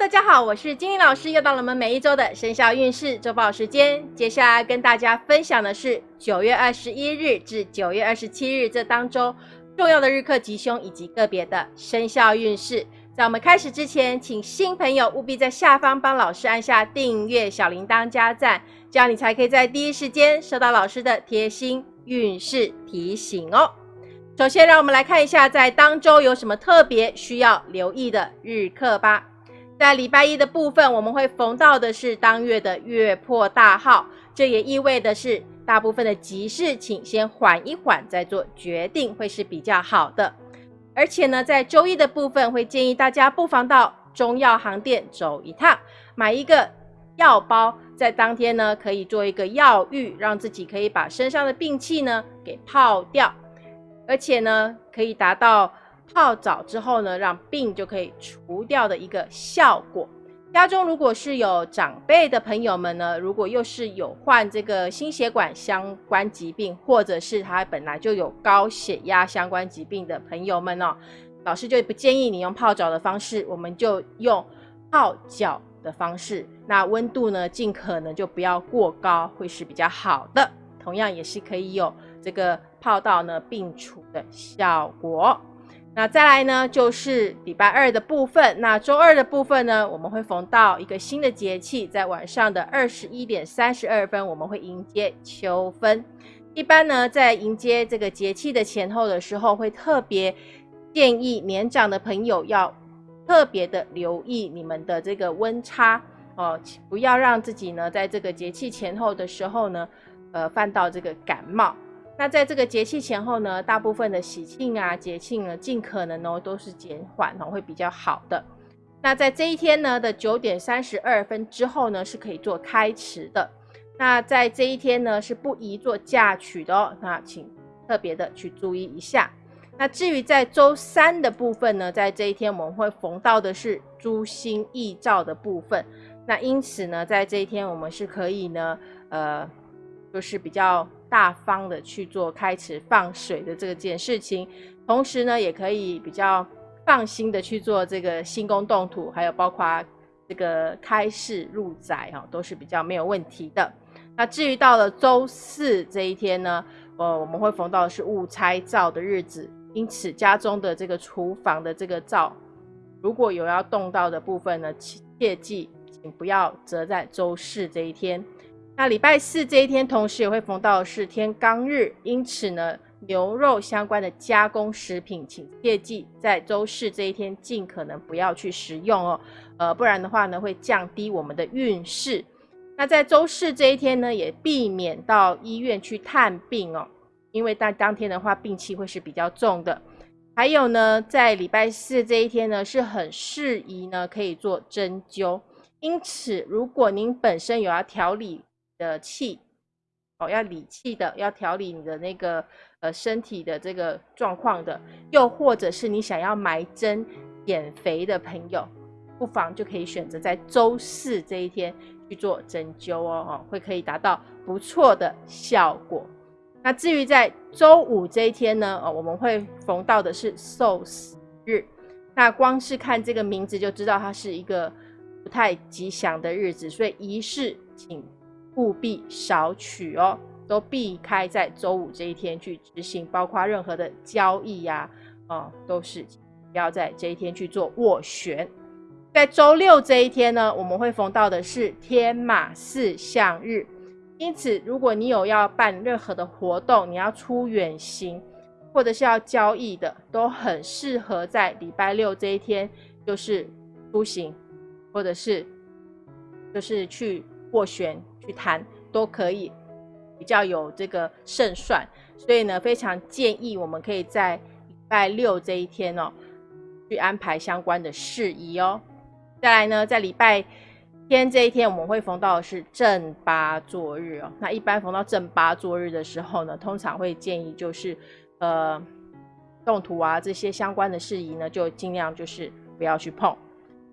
大家好，我是金玲老师，又到了我们每一周的生肖运势周报时间。接下来跟大家分享的是九月二十一日至九月二十七日这当中重要的日课吉凶以及个别的生肖运势。在我们开始之前，请新朋友务必在下方帮老师按下订阅、小铃铛加赞，这样你才可以在第一时间收到老师的贴心运势提醒哦。首先，让我们来看一下在当周有什么特别需要留意的日课吧。在礼拜一的部分，我们会逢到的是当月的月破大号，这也意味的是大部分的急事，请先缓一缓再做决定，会是比较好的。而且呢，在周一的部分，会建议大家不妨到中药行店走一趟，买一个药包，在当天呢可以做一个药浴，让自己可以把身上的病气呢给泡掉，而且呢可以达到。泡澡之后呢，让病就可以除掉的一个效果。家中如果是有长辈的朋友们呢，如果又是有患这个心血管相关疾病，或者是他本来就有高血压相关疾病的朋友们哦，老师就不建议你用泡澡的方式，我们就用泡脚的方式。那温度呢，尽可能就不要过高，会是比较好的。同样也是可以有这个泡到呢病除的效果。那再来呢，就是礼拜二的部分。那周二的部分呢，我们会逢到一个新的节气，在晚上的二十一点三十二分，我们会迎接秋分。一般呢，在迎接这个节气的前后的时候，会特别建议年长的朋友要特别的留意你们的这个温差哦，不要让自己呢，在这个节气前后的时候呢，呃，犯到这个感冒。那在这个节气前后呢，大部分的喜庆啊、节庆呢，尽可能哦都是减缓哦，会比较好的。那在这一天呢的九点三十二分之后呢，是可以做开池的。那在这一天呢，是不宜做嫁娶的哦。那请特别的去注意一下。那至于在周三的部分呢，在这一天我们会逢到的是诸星异兆的部分。那因此呢，在这一天我们是可以呢，呃，就是比较。大方的去做开池放水的这件事情，同时呢，也可以比较放心的去做这个新宫动土，还有包括这个开市入宅哈，都是比较没有问题的。那至于到了周四这一天呢，呃，我们会逢到的是误拆灶的日子，因此家中的这个厨房的这个灶，如果有要动到的部分呢，切记请不要择在周四这一天。那礼拜四这一天，同时也会逢到是天罡日，因此呢，牛肉相关的加工食品，请切记在周四这一天尽可能不要去食用哦，呃，不然的话呢，会降低我们的运势。那在周四这一天呢，也避免到医院去探病哦，因为在当天的话，病气会是比较重的。还有呢，在礼拜四这一天呢，是很适宜呢，可以做针灸。因此，如果您本身有要调理，的气哦，要理气的，要调理你的那个呃身体的这个状况的，又或者是你想要埋针减肥的朋友，不妨就可以选择在周四这一天去做针灸哦，哦，会可以达到不错的效果。那至于在周五这一天呢，哦，我们会逢到的是寿死日，那光是看这个名字就知道它是一个不太吉祥的日子，所以仪式请。务必少取哦，都避开在周五这一天去执行，包括任何的交易呀，哦，都是不要在这一天去做斡旋。在周六这一天呢，我们会逢到的是天马四象日，因此如果你有要办任何的活动，你要出远行，或者是要交易的，都很适合在礼拜六这一天，就是出行，或者是就是去斡旋。谈都可以，比较有这个胜算，所以呢，非常建议我们可以在礼拜六这一天哦，去安排相关的事宜哦。再来呢，在礼拜天这一天，我们会逢到的是正八座日哦。那一般逢到正八座日的时候呢，通常会建议就是呃动土啊这些相关的事宜呢，就尽量就是不要去碰。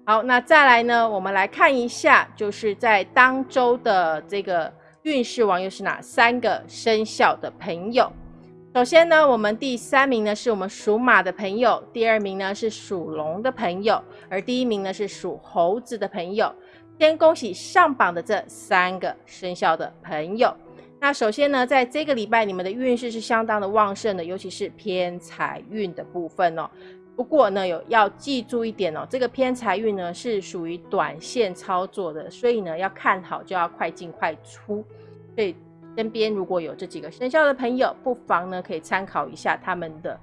好，那再来呢？我们来看一下，就是在当周的这个运势王又是哪三个生肖的朋友？首先呢，我们第三名呢是我们属马的朋友，第二名呢是属龙的朋友，而第一名呢是属猴子的朋友。先恭喜上榜的这三个生肖的朋友。那首先呢，在这个礼拜，你们的运势是相当的旺盛的，尤其是偏财运的部分哦。不过呢，有要记住一点哦，这个偏财运呢是属于短线操作的，所以呢要看好就要快进快出。所以身边如果有这几个生肖的朋友，不妨呢可以参考一下他们的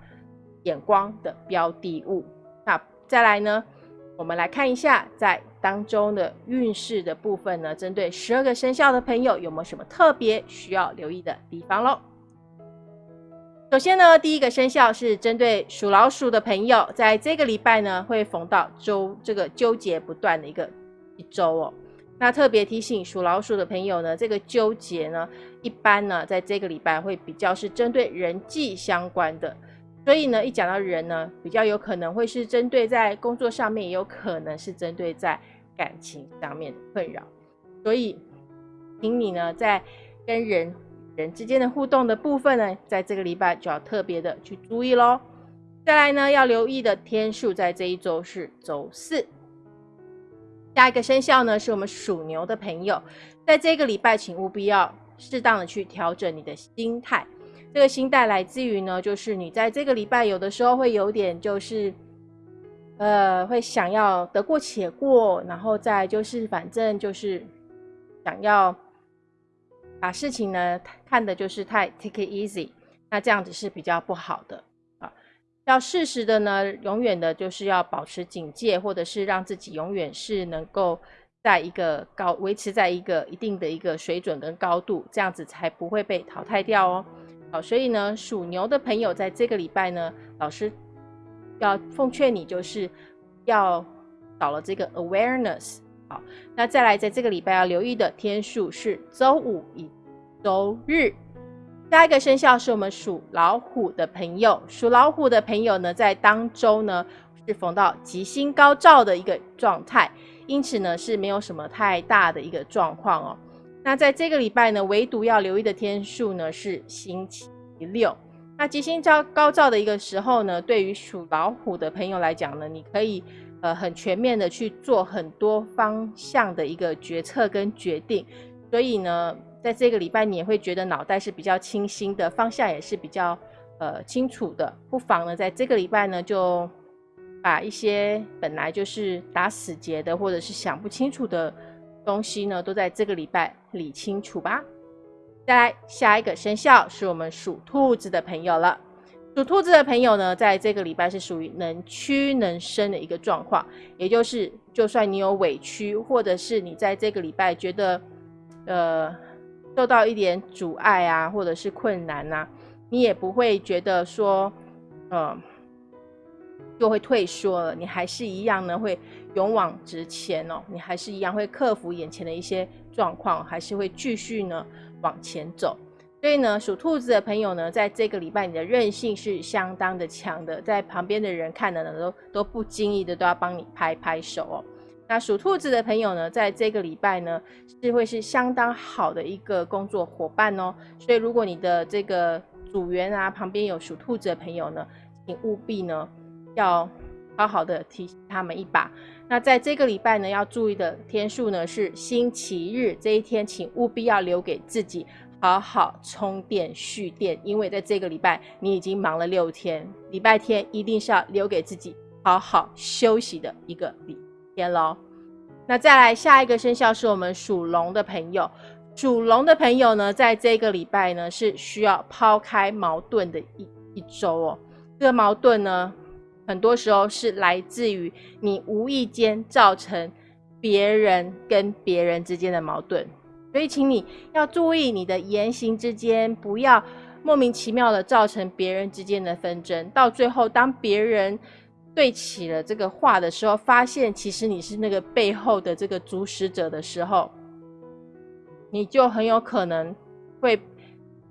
眼光的标的物。那再来呢，我们来看一下在当中的运势的部分呢，针对十二个生肖的朋友有没有什么特别需要留意的地方喽？首先呢，第一个生肖是针对属老鼠的朋友，在这个礼拜呢会逢到周这个纠结不断的一个一周哦。那特别提醒属老鼠的朋友呢，这个纠结呢，一般呢在这个礼拜会比较是针对人际相关的，所以呢一讲到人呢，比较有可能会是针对在工作上面，也有可能是针对在感情上面的困扰。所以，请你呢在跟人。人之间的互动的部分呢，在这个礼拜就要特别的去注意喽。再来呢，要留意的天数在这一周是周四。下一个生肖呢，是我们属牛的朋友，在这个礼拜，请务必要适当的去调整你的心态。这个心态来自于呢，就是你在这个礼拜有的时候会有点就是，呃，会想要得过且过，然后再就是反正就是想要。把事情呢看的就是太 take it easy，那这样子是比较不好的啊。要适时的呢，永远的就是要保持警戒，或者是让自己永远是能够在一个高维持在一个一定的一个水准跟高度，这样子才不会被淘汰掉哦。好，所以呢，属牛的朋友在这个礼拜呢，老师要奉劝你就是要少了这个 awareness。好，那再来，在这个礼拜要留意的天数是周五以周日。下一个生肖是我们属老虎的朋友，属老虎的朋友呢，在当周呢是逢到吉星高照的一个状态，因此呢是没有什么太大的一个状况哦。那在这个礼拜呢，唯独要留意的天数呢是星期六。那吉星高高照的一个时候呢，对于属老虎的朋友来讲呢，你可以。呃，很全面的去做很多方向的一个决策跟决定，所以呢，在这个礼拜你也会觉得脑袋是比较清新的，方向也是比较呃清楚的。不妨呢，在这个礼拜呢，就把一些本来就是打死结的或者是想不清楚的东西呢，都在这个礼拜理清楚吧。再来，下一个生肖是我们属兔子的朋友了。属兔子的朋友呢，在这个礼拜是属于能屈能伸的一个状况，也就是就算你有委屈，或者是你在这个礼拜觉得呃受到一点阻碍啊，或者是困难呐，你也不会觉得说嗯就会退缩了，你还是一样呢会勇往直前哦，你还是一样会克服眼前的一些状况，还是会继续呢往前走。所以呢，属兔子的朋友呢，在这个礼拜你的韧性是相当的强的，在旁边的人看的呢，都都不经意的都要帮你拍拍手哦。那属兔子的朋友呢，在这个礼拜呢，是会是相当好的一个工作伙伴哦。所以如果你的这个组员啊，旁边有属兔子的朋友呢，请务必呢要好好的提醒他们一把。那在这个礼拜呢，要注意的天数呢是星期日这一天，请务必要留给自己。好好充电蓄电，因为在这个礼拜你已经忙了六天，礼拜天一定是要留给自己好好休息的一个礼天喽。那再来下一个生肖是我们属龙的朋友，属龙的朋友呢，在这个礼拜呢是需要抛开矛盾的一一周哦。这个矛盾呢，很多时候是来自于你无意间造成别人跟别人之间的矛盾。所以，请你要注意你的言行之间，不要莫名其妙的造成别人之间的纷争。到最后，当别人对起了这个话的时候，发现其实你是那个背后的这个主使者的时候，你就很有可能会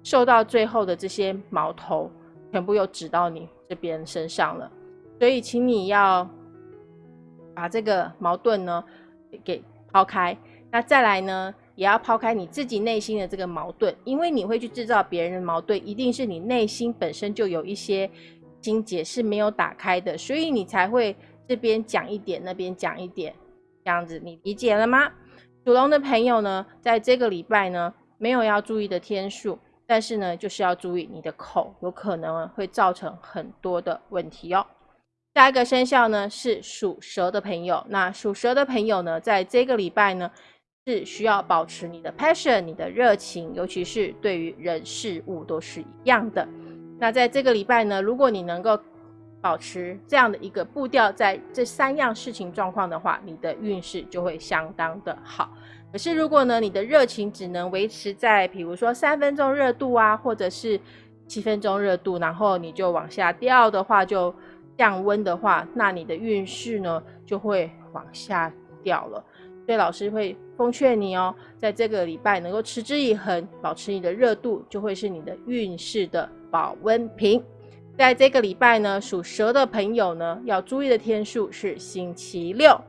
受到最后的这些矛头全部又指到你这边身上了。所以，请你要把这个矛盾呢给抛开。那再来呢？也要抛开你自己内心的这个矛盾，因为你会去制造别人的矛盾，一定是你内心本身就有一些心结是没有打开的，所以你才会这边讲一点，那边讲一点，这样子，你理解了吗？属龙的朋友呢，在这个礼拜呢，没有要注意的天数，但是呢，就是要注意你的口，有可能会造成很多的问题哦。下一个生肖呢是属蛇的朋友，那属蛇的朋友呢，在这个礼拜呢，是需要保持你的 passion，你的热情，尤其是对于人事物都是一样的。那在这个礼拜呢，如果你能够保持这样的一个步调，在这三样事情状况的话，你的运势就会相当的好。可是如果呢，你的热情只能维持在，比如说三分钟热度啊，或者是七分钟热度，然后你就往下掉的话，就。降温的话，那你的运势呢就会往下掉了。所以老师会奉劝你哦，在这个礼拜能够持之以恒，保持你的热度，就会是你的运势的保温瓶。在这个礼拜呢，属蛇的朋友呢要注意的天数是星期六。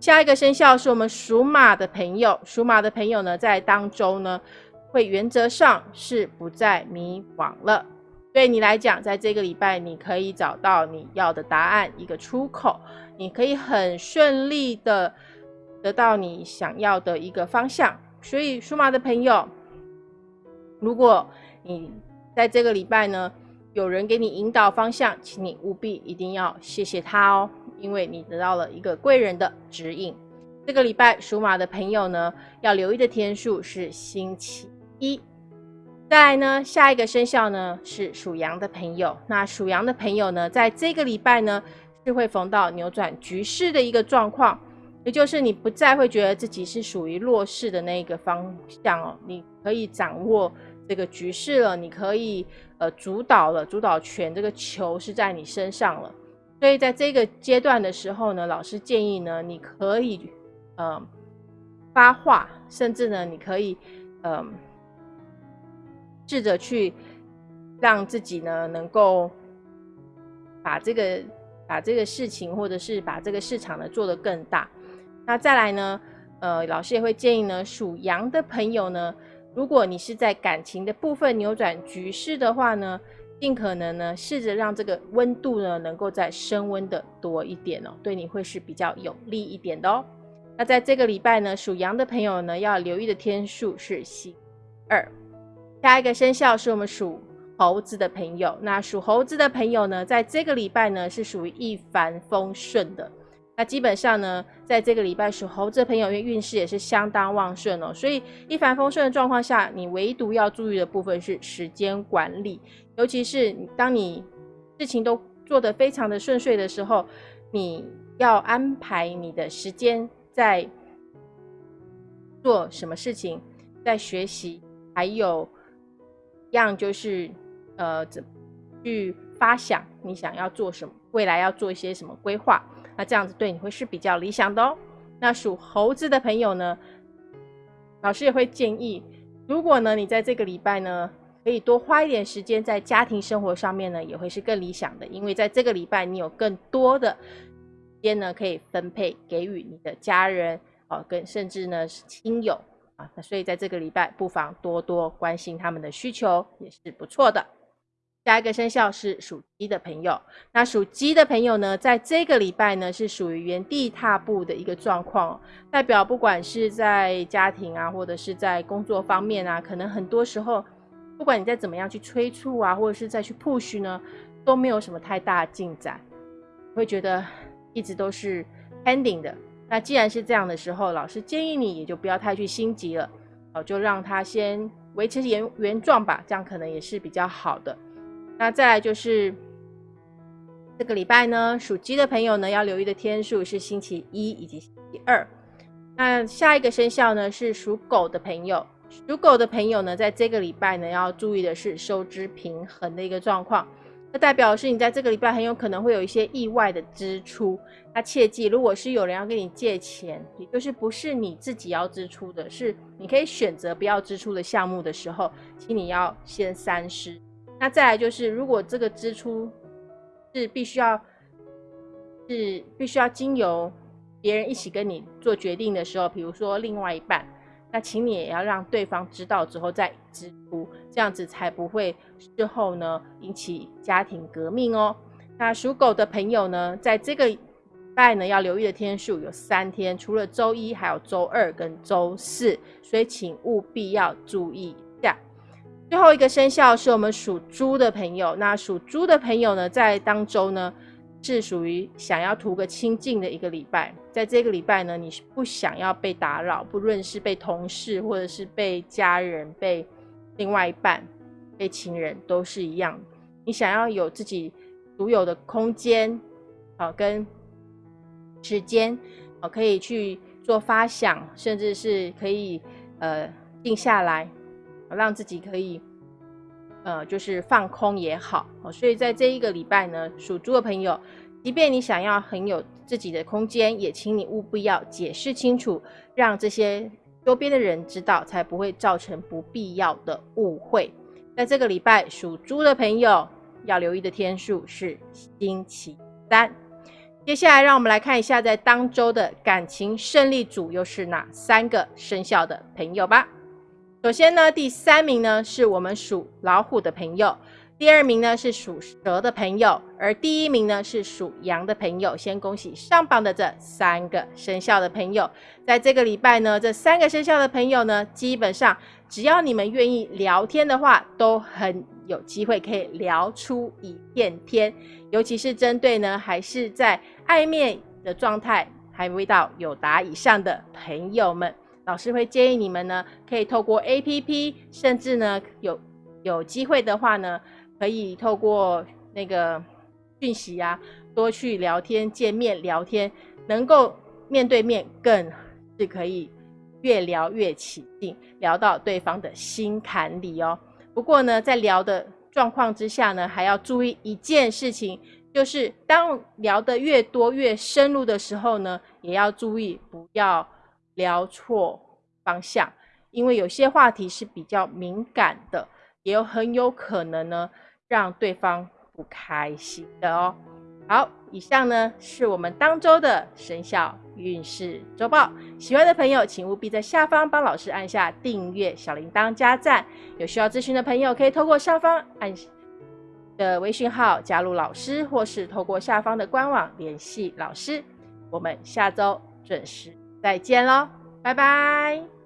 下一个生肖是我们属马的朋友，属马的朋友呢在当中呢会原则上是不再迷惘了。对你来讲，在这个礼拜，你可以找到你要的答案，一个出口，你可以很顺利的得到你想要的一个方向。所以，属马的朋友，如果你在这个礼拜呢，有人给你引导方向，请你务必一定要谢谢他哦，因为你得到了一个贵人的指引。这个礼拜，属马的朋友呢，要留意的天数是星期一。再来呢，下一个生肖呢是属羊的朋友。那属羊的朋友呢，在这个礼拜呢是会逢到扭转局势的一个状况，也就是你不再会觉得自己是属于弱势的那一个方向哦，你可以掌握这个局势了，你可以呃主导了，主导权这个球是在你身上了。所以在这个阶段的时候呢，老师建议呢，你可以呃发话，甚至呢，你可以嗯。试着去让自己呢，能够把这个把这个事情，或者是把这个市场呢做得更大。那再来呢，呃，老师也会建议呢，属羊的朋友呢，如果你是在感情的部分扭转局势的话呢，尽可能呢，试着让这个温度呢，能够再升温的多一点哦，对你会是比较有利一点的哦。那在这个礼拜呢，属羊的朋友呢，要留意的天数是星二。下一个生肖是我们属猴子的朋友。那属猴子的朋友呢，在这个礼拜呢是属于一帆风顺的。那基本上呢，在这个礼拜属猴子的朋友，因为运势也是相当旺盛哦，所以一帆风顺的状况下，你唯独要注意的部分是时间管理，尤其是当你事情都做得非常的顺遂的时候，你要安排你的时间在做什么事情，在学习，还有。样就是，呃，怎去发想你想要做什么，未来要做一些什么规划，那这样子对你会是比较理想的哦。那属猴子的朋友呢，老师也会建议，如果呢你在这个礼拜呢，可以多花一点时间在家庭生活上面呢，也会是更理想的，因为在这个礼拜你有更多的时间呢可以分配给予你的家人哦，跟甚至呢是亲友啊。那所以在这个礼拜，不妨多多关心他们的需求，也是不错的。下一个生肖是属鸡的朋友。那属鸡的朋友呢，在这个礼拜呢，是属于原地踏步的一个状况，代表不管是在家庭啊，或者是在工作方面啊，可能很多时候，不管你再怎么样去催促啊，或者是再去 push 呢，都没有什么太大进展，会觉得一直都是 pending 的。那既然是这样的时候，老师建议你也就不要太去心急了，哦，就让它先维持原原状吧，这样可能也是比较好的。那再来就是这个礼拜呢，属鸡的朋友呢要留意的天数是星期一以及星期二。那下一个生肖呢是属狗的朋友，属狗的朋友呢在这个礼拜呢要注意的是收支平衡的一个状况。那代表是你在这个礼拜很有可能会有一些意外的支出，那切记，如果是有人要跟你借钱，也就是不是你自己要支出的，是你可以选择不要支出的项目的时候，请你要先三思。那再来就是，如果这个支出是必须要是必须要经由别人一起跟你做决定的时候，比如说另外一半，那请你也要让对方知道之后再支出，这样子才不会事后呢引起家庭革命哦。那属狗的朋友呢，在这个礼拜呢要留意的天数有三天，除了周一，还有周二跟周四，所以请务必要注意。最后一个生肖是我们属猪的朋友，那属猪的朋友呢，在当周呢。是属于想要图个清静的一个礼拜，在这个礼拜呢，你是不想要被打扰，不论是被同事或者是被家人、被另外一半、被情人，都是一样。你想要有自己独有的空间，啊，跟时间，啊，可以去做发想，甚至是可以呃静下来，让自己可以。呃，就是放空也好，所以在这一个礼拜呢，属猪的朋友，即便你想要很有自己的空间，也请你务必要解释清楚，让这些周边的人知道，才不会造成不必要的误会。在这个礼拜，属猪的朋友要留意的天数是星期三。接下来，让我们来看一下，在当周的感情胜利组又是哪三个生肖的朋友吧。首先呢，第三名呢是我们属老虎的朋友，第二名呢是属蛇的朋友，而第一名呢是属羊的朋友。先恭喜上榜的这三个生肖的朋友，在这个礼拜呢，这三个生肖的朋友呢，基本上只要你们愿意聊天的话，都很有机会可以聊出一片天。尤其是针对呢，还是在暧昧的状态，还未到有达以上的朋友们。老师会建议你们呢，可以透过 A P P，甚至呢有有机会的话呢，可以透过那个讯息啊，多去聊天、见面聊天，能够面对面更是可以越聊越起劲，聊到对方的心坎里哦。不过呢，在聊的状况之下呢，还要注意一件事情，就是当聊得越多越深入的时候呢，也要注意不要。聊错方向，因为有些话题是比较敏感的，也有很有可能呢让对方不开心的哦。好，以上呢是我们当周的生肖运势周报。喜欢的朋友，请务必在下方帮老师按下订阅、小铃铛、加赞。有需要咨询的朋友，可以透过上方按的微信号加入老师，或是透过下方的官网联系老师。我们下周准时。再见喽，拜拜。